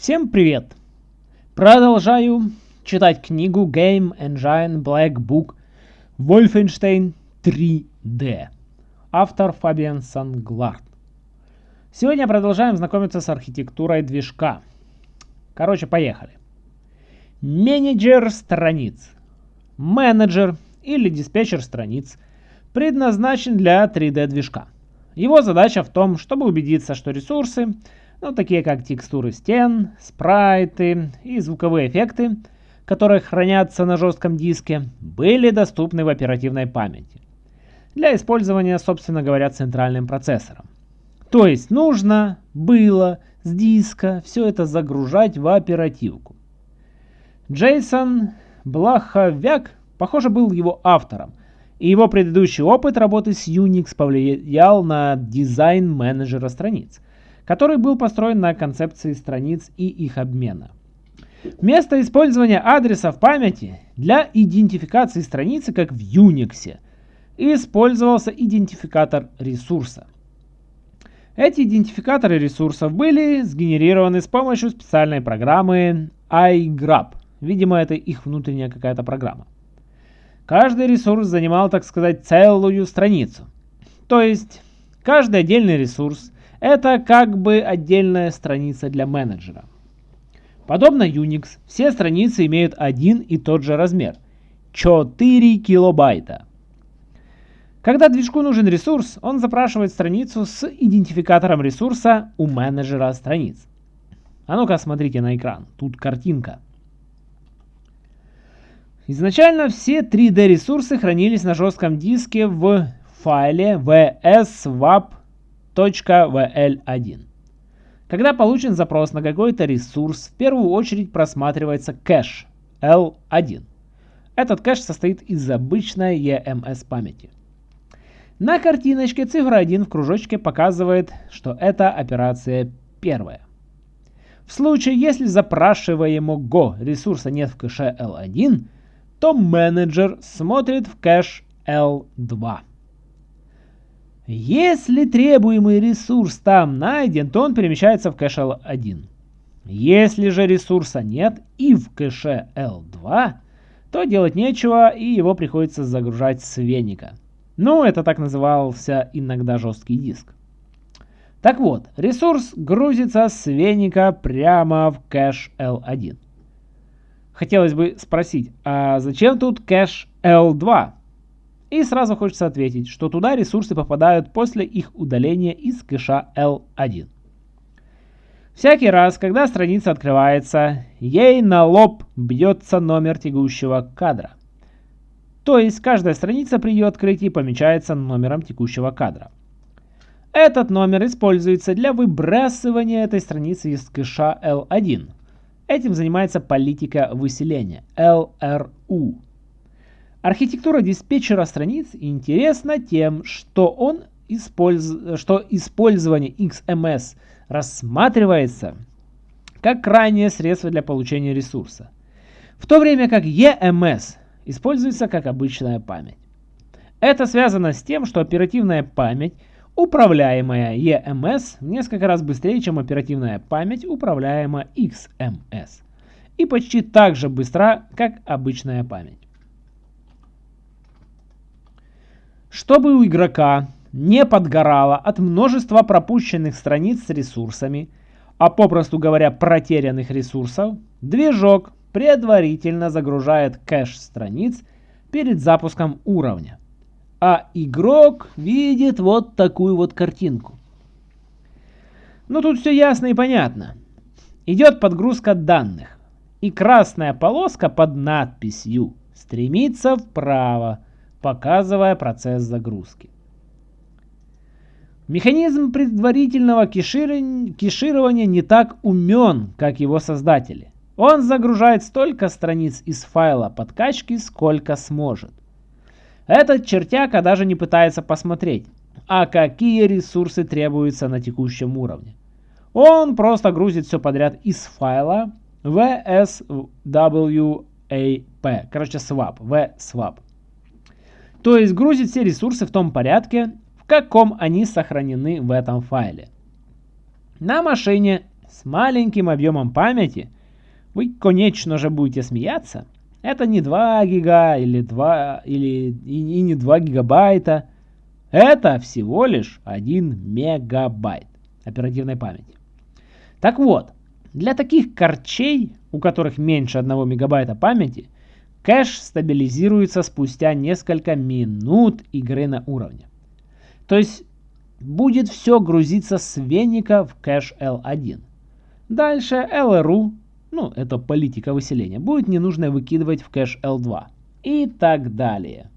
Всем привет! Продолжаю читать книгу Game Engine Black Book Wolfenstein 3D. Автор Фабиан Санглард. Сегодня продолжаем знакомиться с архитектурой движка. Короче, поехали. Менеджер страниц. Менеджер или диспетчер страниц предназначен для 3D движка. Его задача в том, чтобы убедиться, что ресурсы, ну, такие как текстуры стен, спрайты и звуковые эффекты, которые хранятся на жестком диске, были доступны в оперативной памяти для использования, собственно говоря, центральным процессором. То есть нужно было с диска все это загружать в оперативку. Джейсон Блаховяк, похоже, был его автором, и его предыдущий опыт работы с Unix повлиял на дизайн менеджера страниц, который был построен на концепции страниц и их обмена. Вместо использования адреса в памяти для идентификации страницы, как в Unix, использовался идентификатор ресурса. Эти идентификаторы ресурсов были сгенерированы с помощью специальной программы iGrab. Видимо, это их внутренняя какая-то программа. Каждый ресурс занимал, так сказать, целую страницу. То есть, каждый отдельный ресурс – это как бы отдельная страница для менеджера. Подобно Unix, все страницы имеют один и тот же размер – 4 килобайта. Когда движку нужен ресурс, он запрашивает страницу с идентификатором ресурса у менеджера страниц. А ну-ка смотрите на экран, тут картинка. Изначально все 3D ресурсы хранились на жестком диске в файле vswap.vl1. Когда получен запрос на какой-то ресурс, в первую очередь просматривается кэш L1. Этот кэш состоит из обычной EMS памяти. На картиночке цифра 1 в кружочке показывает, что это операция первая. В случае, если запрашиваемого ресурса нет в кэше L1, то менеджер смотрит в кэш L2. Если требуемый ресурс там найден, то он перемещается в кэш L1. Если же ресурса нет и в кэше L2, то делать нечего и его приходится загружать с веника. Ну, это так назывался иногда жесткий диск. Так вот, ресурс грузится с веника прямо в кэш L1 хотелось бы спросить, а зачем тут кэш L2? И сразу хочется ответить, что туда ресурсы попадают после их удаления из кэша L1. Всякий раз, когда страница открывается, ей на лоб бьется номер текущего кадра. То есть каждая страница при ее открытии помечается номером текущего кадра. Этот номер используется для выбрасывания этой страницы из кэша L1, Этим занимается политика выселения, LRU. Архитектура диспетчера страниц интересна тем, что, он использ... что использование XMS рассматривается как крайнее средство для получения ресурса, в то время как EMS используется как обычная память. Это связано с тем, что оперативная память Управляемая EMS несколько раз быстрее, чем оперативная память, управляемая XMS. И почти так же быстра, как обычная память. Чтобы у игрока не подгорало от множества пропущенных страниц с ресурсами, а попросту говоря протерянных ресурсов, движок предварительно загружает кэш страниц перед запуском уровня а игрок видит вот такую вот картинку. Ну тут все ясно и понятно. Идет подгрузка данных, и красная полоска под надписью стремится вправо, показывая процесс загрузки. Механизм предварительного кеширования не так умен, как его создатели. Он загружает столько страниц из файла подкачки, сколько сможет. Этот чертяка даже не пытается посмотреть, а какие ресурсы требуются на текущем уровне. Он просто грузит все подряд из файла vswap, короче swap, vswap. То есть грузит все ресурсы в том порядке, в каком они сохранены в этом файле. На машине с маленьким объемом памяти, вы, конечно же, будете смеяться. Это не 2 гига или 2 или и, и не 2 гигабайта. Это всего лишь 1 мегабайт оперативной памяти. Так вот, для таких корчей, у которых меньше 1 мегабайта памяти, кэш стабилизируется спустя несколько минут игры на уровне. То есть будет все грузиться с веника в кэш L1. Дальше LRU, ну это политика выселения, будет ненужно выкидывать в кэш L2 и так далее.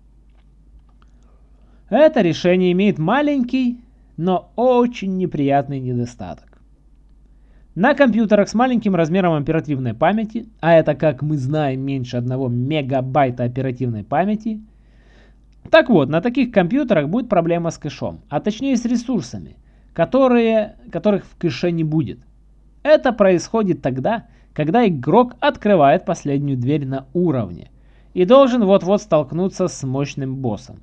Это решение имеет маленький, но очень неприятный недостаток. На компьютерах с маленьким размером оперативной памяти, а это, как мы знаем, меньше 1 мегабайта оперативной памяти, так вот, на таких компьютерах будет проблема с кэшом, а точнее с ресурсами, которые, которых в кэше не будет. Это происходит тогда, когда игрок открывает последнюю дверь на уровне и должен вот-вот столкнуться с мощным боссом.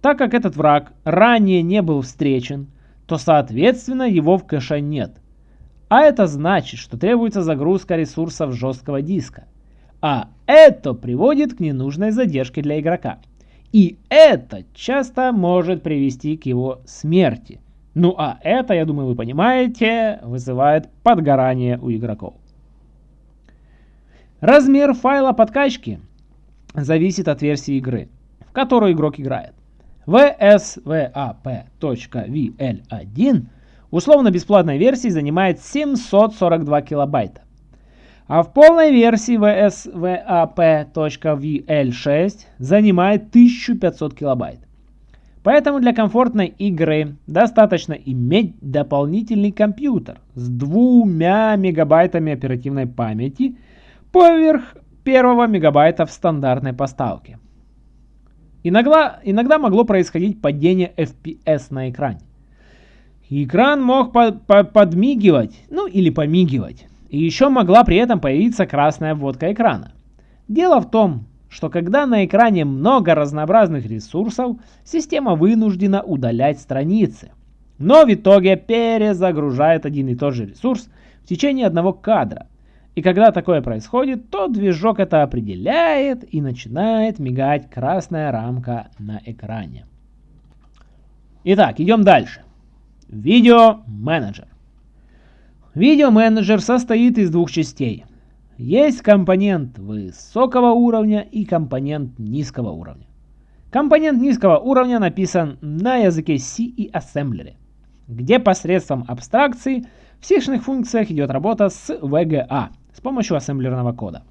Так как этот враг ранее не был встречен, то соответственно его в кэше нет. А это значит, что требуется загрузка ресурсов жесткого диска. А это приводит к ненужной задержке для игрока. И это часто может привести к его смерти. Ну а это, я думаю, вы понимаете, вызывает подгорание у игроков. Размер файла подкачки зависит от версии игры, в которую игрок играет. VSVAP.VL1 условно-бесплатной версии занимает 742 килобайта. А в полной версии VSVAP.VL6 занимает 1500 килобайт. Поэтому для комфортной игры достаточно иметь дополнительный компьютер с двумя мегабайтами оперативной памяти поверх первого мегабайта в стандартной поставке. Иногда, иногда могло происходить падение FPS на экране. Экран мог по по подмигивать, ну или помигивать. И еще могла при этом появиться красная обводка экрана. Дело в том, что когда на экране много разнообразных ресурсов, система вынуждена удалять страницы. Но в итоге перезагружает один и тот же ресурс в течение одного кадра. И когда такое происходит, то движок это определяет и начинает мигать красная рамка на экране. Итак, идем дальше. Видео-менеджер. Видео-менеджер состоит из двух частей. Есть компонент высокого уровня и компонент низкого уровня. Компонент низкого уровня написан на языке C и ассемблере, где посредством абстракции в сишных функциях идет работа с VGA с помощью ассемблерного кода.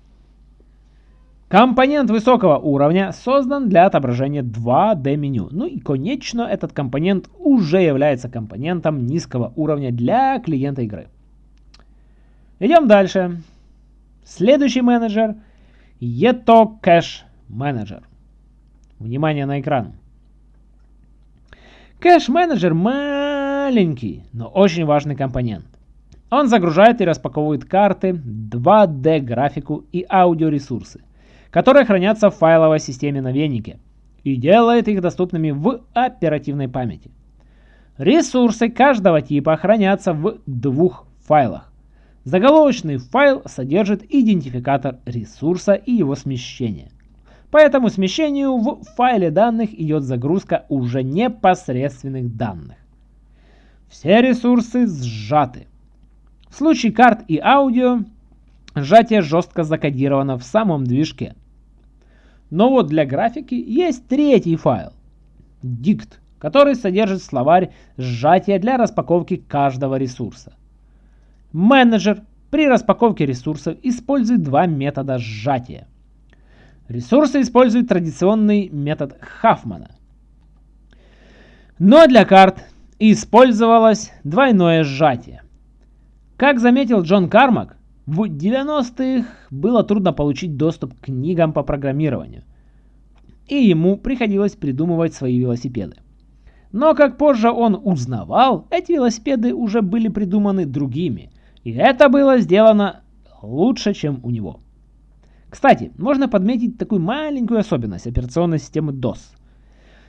Компонент высокого уровня создан для отображения 2D меню. Ну и конечно этот компонент уже является компонентом низкого уровня для клиента игры. Идем дальше. Следующий менеджер Eto Cache Manager. Внимание на экран. Кэш-менеджер маленький, но очень важный компонент. Он загружает и распаковывает карты, 2D графику и аудиоресурсы которые хранятся в файловой системе на венике и делает их доступными в оперативной памяти. Ресурсы каждого типа хранятся в двух файлах. Заголовочный файл содержит идентификатор ресурса и его смещение. По этому смещению в файле данных идет загрузка уже непосредственных данных. Все ресурсы сжаты. В случае карт и аудио сжатие жестко закодировано в самом движке. Но вот для графики есть третий файл, dict, который содержит словарь сжатия для распаковки каждого ресурса. Менеджер при распаковке ресурсов использует два метода сжатия. Ресурсы используют традиционный метод Хафмана. Но для карт использовалось двойное сжатие. Как заметил Джон Кармак, в 90-х было трудно получить доступ к книгам по программированию, и ему приходилось придумывать свои велосипеды. Но как позже он узнавал, эти велосипеды уже были придуманы другими, и это было сделано лучше, чем у него. Кстати, можно подметить такую маленькую особенность операционной системы DOS.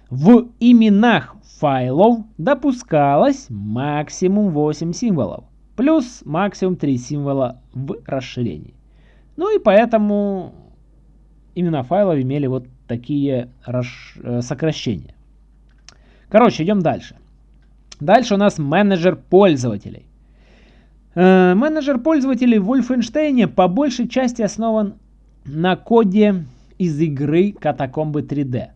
В именах файлов допускалось максимум 8 символов. Плюс максимум 3 символа в расширении. Ну и поэтому имена файлов имели вот такие э, сокращения. Короче, идем дальше. Дальше у нас менеджер пользователей. Э, менеджер пользователей в Wolfenstein по большей части основан на коде из игры Катакомбы 3D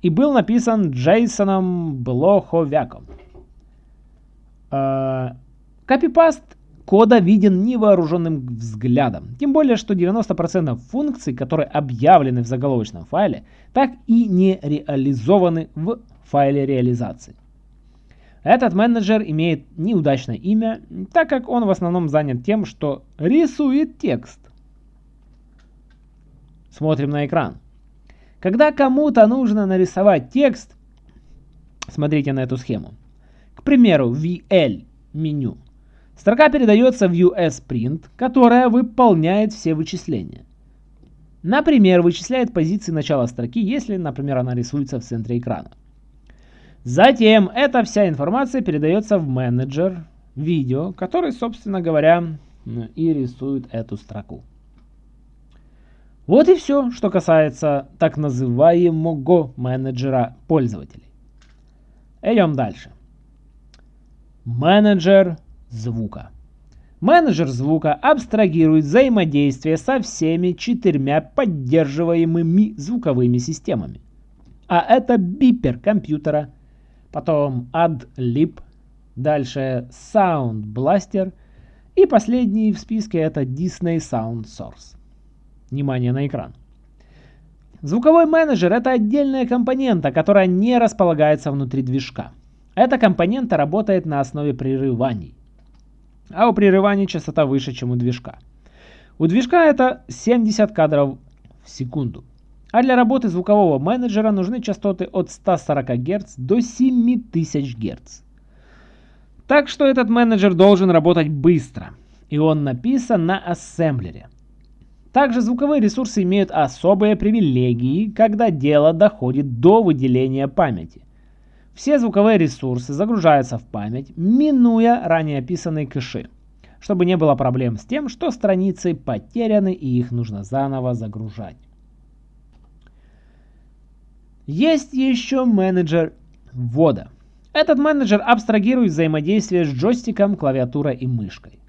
и был написан Джейсоном Блоховяком. Э, копипаст кода виден невооруженным взглядом. Тем более, что 90% функций, которые объявлены в заголовочном файле, так и не реализованы в файле реализации. Этот менеджер имеет неудачное имя, так как он в основном занят тем, что рисует текст. Смотрим на экран. Когда кому-то нужно нарисовать текст, смотрите на эту схему. К примеру, VL меню. Строка передается в USPrint, которая выполняет все вычисления. Например, вычисляет позиции начала строки, если, например, она рисуется в центре экрана. Затем эта вся информация передается в менеджер видео, который, собственно говоря, и рисует эту строку. Вот и все, что касается так называемого менеджера пользователей. Идем дальше. Менеджер звука. Менеджер звука абстрагирует взаимодействие со всеми четырьмя поддерживаемыми звуковыми системами. А это бипер компьютера, потом AdLib, дальше Sound Blaster и последний в списке это Disney Sound Source. Внимание на экран. Звуковой менеджер – это отдельная компонента, которая не располагается внутри движка. Эта компонента работает на основе прерываний. А у прерываний частота выше, чем у движка. У движка это 70 кадров в секунду. А для работы звукового менеджера нужны частоты от 140 Гц до 7000 Гц. Так что этот менеджер должен работать быстро. И он написан на ассемблере. Также звуковые ресурсы имеют особые привилегии, когда дело доходит до выделения памяти. Все звуковые ресурсы загружаются в память, минуя ранее описанные кэши, чтобы не было проблем с тем, что страницы потеряны и их нужно заново загружать. Есть еще менеджер ввода. Этот менеджер абстрагирует взаимодействие с джойстиком, клавиатурой и мышкой.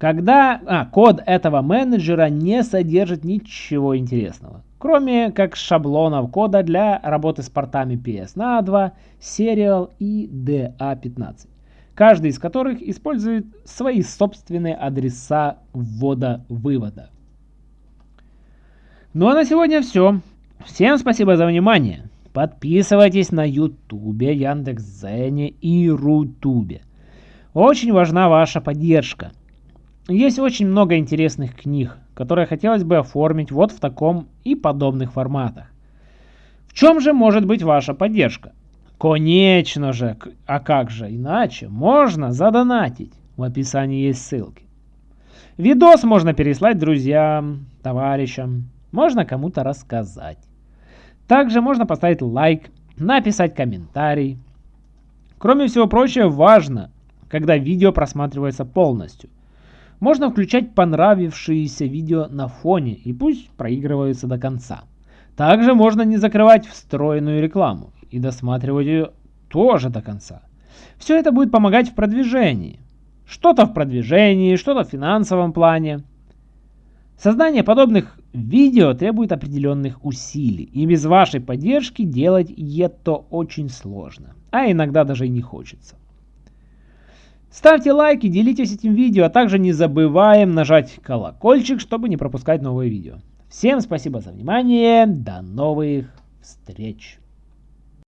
Когда а, код этого менеджера не содержит ничего интересного, кроме как шаблонов кода для работы с портами PS2, Serial и DA15, каждый из которых использует свои собственные адреса ввода-вывода. Ну а на сегодня все. Всем спасибо за внимание. Подписывайтесь на Ютубе, Яндекс.Зене и Рутубе. Очень важна ваша поддержка. Есть очень много интересных книг, которые хотелось бы оформить вот в таком и подобных форматах. В чем же может быть ваша поддержка? Конечно же, а как же иначе? Можно задонатить. В описании есть ссылки. Видос можно переслать друзьям, товарищам, можно кому-то рассказать. Также можно поставить лайк, написать комментарий. Кроме всего прочего, важно, когда видео просматривается полностью. Можно включать понравившиеся видео на фоне и пусть проигрываются до конца. Также можно не закрывать встроенную рекламу и досматривать ее тоже до конца. Все это будет помогать в продвижении. Что-то в продвижении, что-то в финансовом плане. Создание подобных видео требует определенных усилий, и без вашей поддержки делать это очень сложно, а иногда даже и не хочется. Ставьте лайки, делитесь этим видео, а также не забываем нажать колокольчик, чтобы не пропускать новые видео. Всем спасибо за внимание, до новых встреч!